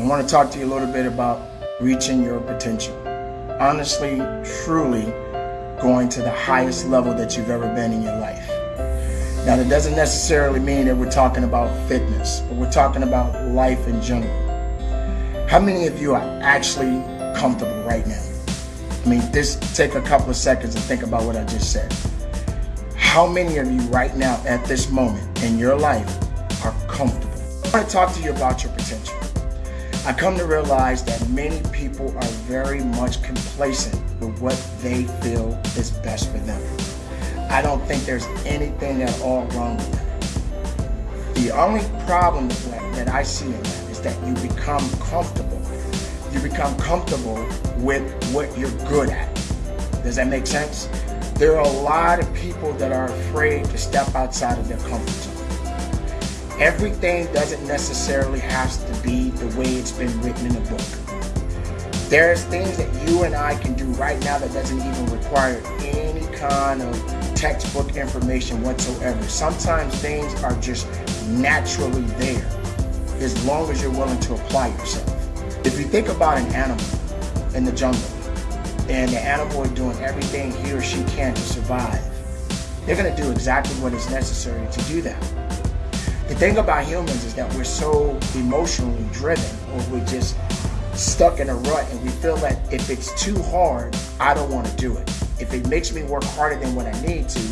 I want to talk to you a little bit about reaching your potential. Honestly, truly going to the highest level that you've ever been in your life. Now, that doesn't necessarily mean that we're talking about fitness, but we're talking about life in general. How many of you are actually comfortable right now? I mean, just take a couple of seconds and think about what I just said. How many of you right now at this moment in your life are comfortable? I want to talk to you about your potential. I come to realize that many people are very much complacent with what they feel is best for them. I don't think there's anything at all wrong with that. The only problem that I see in that is that you become comfortable. You become comfortable with what you're good at. Does that make sense? There are a lot of people that are afraid to step outside of their comfort zone. Everything doesn't necessarily have to be the way it's been written in a book. There's things that you and I can do right now that doesn't even require any kind of textbook information whatsoever. Sometimes things are just naturally there as long as you're willing to apply yourself. If you think about an animal in the jungle and the animal is doing everything he or she can to survive, they're going to do exactly what is necessary to do that. The thing about humans is that we're so emotionally driven or we're just stuck in a rut and we feel that if it's too hard, I don't want to do it. If it makes me work harder than what I need to,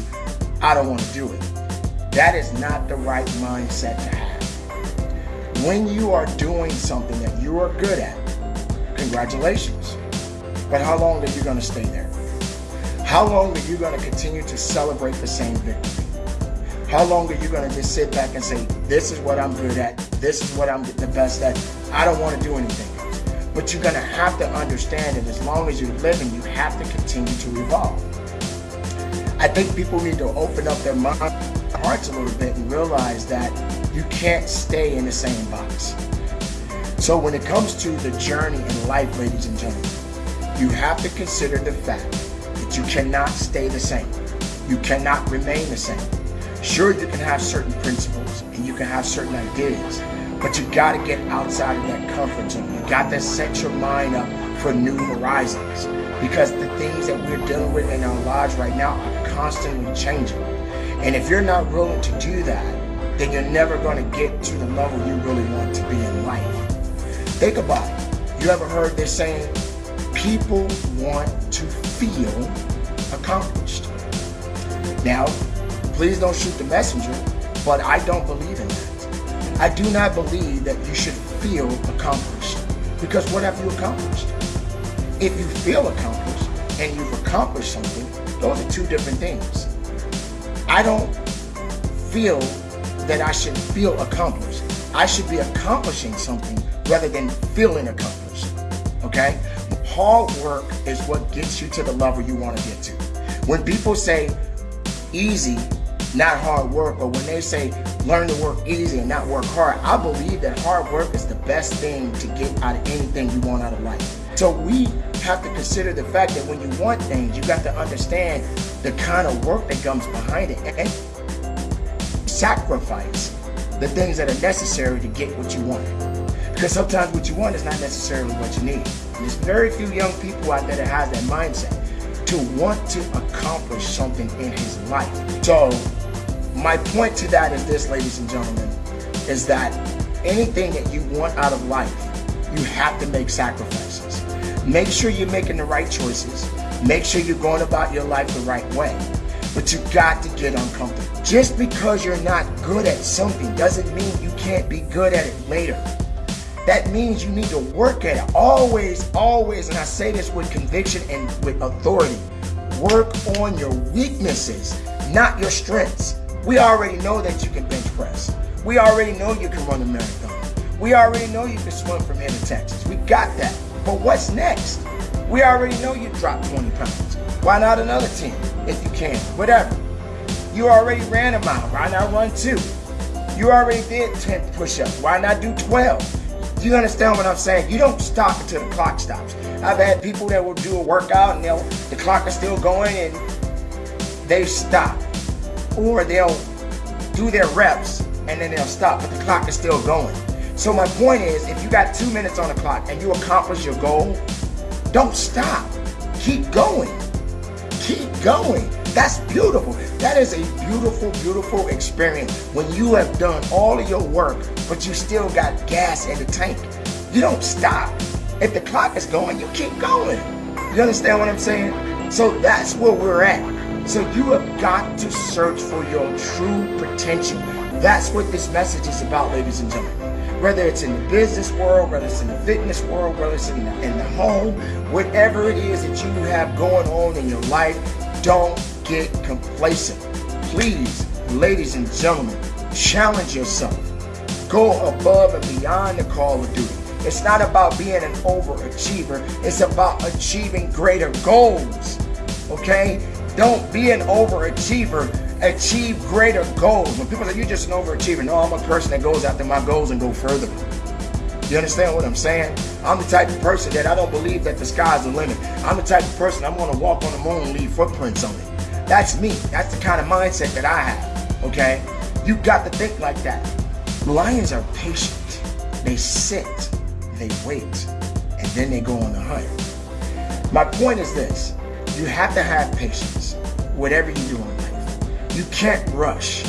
I don't want to do it. That is not the right mindset to have. When you are doing something that you are good at, congratulations. But how long are you going to stay there? How long are you going to continue to celebrate the same victory? How long are you going to just sit back and say, this is what I'm good at, this is what I'm the best at, I don't want to do anything. But you're going to have to understand that as long as you're living, you have to continue to evolve. I think people need to open up their mind, hearts a little bit and realize that you can't stay in the same box. So when it comes to the journey in life, ladies and gentlemen, you have to consider the fact that you cannot stay the same. You cannot remain the same. Sure, you can have certain principles and you can have certain ideas, but you got to get outside of that comfort zone. You got to set your mind up for new horizons because the things that we're dealing with in our lives right now are constantly changing. And if you're not willing to do that, then you're never going to get to the level you really want to be in life. Think about it. You ever heard this saying, people want to feel accomplished. Now, Please don't shoot the messenger, but I don't believe in that. I do not believe that you should feel accomplished. Because what have you accomplished? If you feel accomplished and you've accomplished something, those are two different things. I don't feel that I should feel accomplished. I should be accomplishing something rather than feeling accomplished. Okay? Hard work is what gets you to the level you want to get to. When people say easy, not hard work, or when they say learn to work easy and not work hard, I believe that hard work is the best thing to get out of anything you want out of life. So we have to consider the fact that when you want things, you got to understand the kind of work that comes behind it and sacrifice the things that are necessary to get what you want. Because sometimes what you want is not necessarily what you need. And there's very few young people out there that has that mindset to want to accomplish something in his life. So my point to that is this, ladies and gentlemen, is that anything that you want out of life, you have to make sacrifices. Make sure you're making the right choices. Make sure you're going about your life the right way. But you got to get uncomfortable. Just because you're not good at something doesn't mean you can't be good at it later. That means you need to work at it. Always, always, and I say this with conviction and with authority, work on your weaknesses, not your strengths. We already know that you can bench press. We already know you can run a marathon. We already know you can swim from here to Texas. We got that. But what's next? We already know you dropped 20 pounds. Why not another 10 if you can? Whatever. You already ran a mile. Why not run two? You already did 10 push-ups. Why not do 12? Do you understand what I'm saying? You don't stop until the clock stops. I've had people that will do a workout and the clock is still going and they stop. Or they'll do their reps and then they'll stop, but the clock is still going. So my point is, if you got two minutes on the clock and you accomplish your goal, don't stop. Keep going. Keep going. That's beautiful. That is a beautiful, beautiful experience when you have done all of your work, but you still got gas in the tank. You don't stop. If the clock is going, you keep going. You understand what I'm saying? So that's where we're at. So you have got to search for your true potential. That's what this message is about, ladies and gentlemen whether it's in the business world, whether it's in the fitness world, whether it's in the, in the home, whatever it is that you have going on in your life, don't get complacent. Please, ladies and gentlemen, challenge yourself. Go above and beyond the call of duty. It's not about being an overachiever. It's about achieving greater goals. Okay? Don't be an overachiever achieve greater goals. When people say you're just an overachiever, no, I'm a person that goes after my goals and go further. You understand what I'm saying? I'm the type of person that I don't believe that the sky's the limit. I'm the type of person I'm to walk on the moon and leave footprints on it. That's me. That's the kind of mindset that I have. Okay? You got to think like that. Lions are patient. They sit, they wait, and then they go on the hunt. My point is this. You have to have patience, whatever you do in life. You can't rush.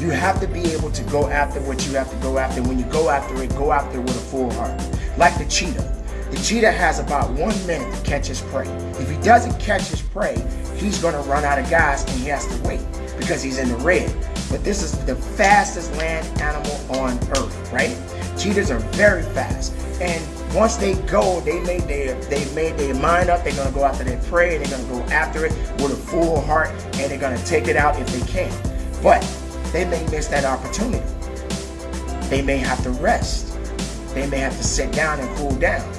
You have to be able to go after what you have to go after. When you go after it, go after it with a full heart. Like the cheetah. The cheetah has about one minute to catch his prey. If he doesn't catch his prey, he's going to run out of gas and he has to wait because he's in the red. But this is the fastest land animal on earth, right? Cheetahs are very fast. And once they go, they made their they made their mind up. They're gonna go after their prey. They're gonna go after it with a full heart, and they're gonna take it out if they can. But they may miss that opportunity. They may have to rest. They may have to sit down and cool down.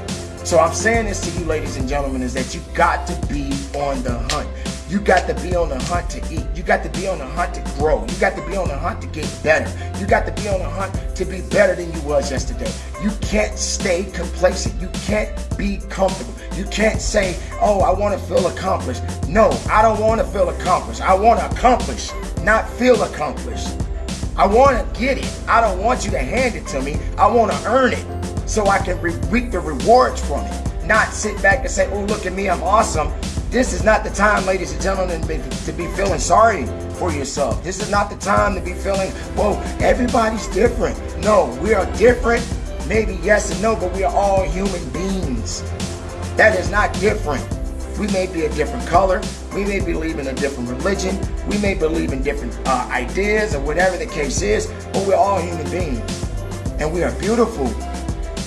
So I'm saying this to you, ladies and gentlemen, is that you got to be on the hunt. You got to be on the hunt to eat. You got to be on the hunt to grow. You got to be on the hunt to get better. You got to be on the hunt to be better than you was yesterday. You can't stay complacent. You can't be comfortable. You can't say, oh, I want to feel accomplished. No, I don't want to feel accomplished. I want to accomplish, not feel accomplished. I want to get it. I don't want you to hand it to me. I want to earn it so I can reap the rewards from it. Not sit back and say, oh, look at me, I'm awesome. This is not the time, ladies and gentlemen, to be feeling sorry for yourself. This is not the time to be feeling, well, everybody's different. No, we are different. Maybe yes and no, but we are all human beings. That is not different. We may be a different color. We may believe in a different religion. We may believe in different uh, ideas or whatever the case is, but we're all human beings. And we are beautiful.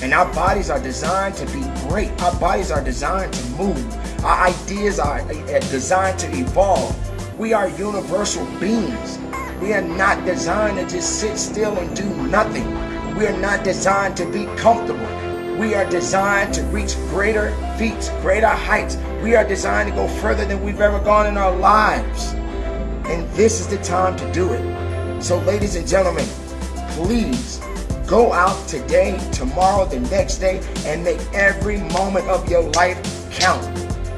And our bodies are designed to be great. Our bodies are designed to move. Our ideas are uh, designed to evolve. We are universal beings. We are not designed to just sit still and do nothing. We are not designed to be comfortable. We are designed to reach greater feats, greater heights. We are designed to go further than we've ever gone in our lives. And this is the time to do it. So ladies and gentlemen, please Go out today, tomorrow, the next day, and make every moment of your life count.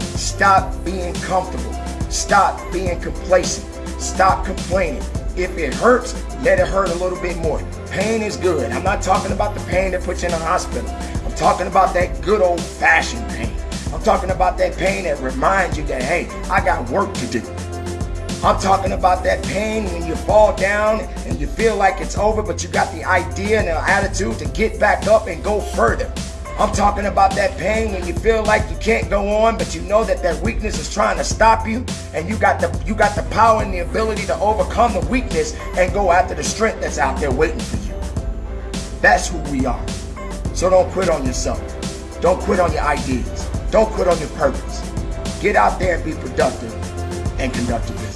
Stop being comfortable. Stop being complacent. Stop complaining. If it hurts, let it hurt a little bit more. Pain is good. I'm not talking about the pain that puts you in a hospital. I'm talking about that good old fashioned pain. I'm talking about that pain that reminds you that, hey, I got work to do. I'm talking about that pain when you fall down you feel like it's over, but you got the idea and the attitude to get back up and go further. I'm talking about that pain when you feel like you can't go on, but you know that that weakness is trying to stop you, and you got the you got the power and the ability to overcome the weakness and go after the strength that's out there waiting for you. That's who we are. So don't quit on yourself. Don't quit on your ideas. Don't quit on your purpose. Get out there and be productive and conduct.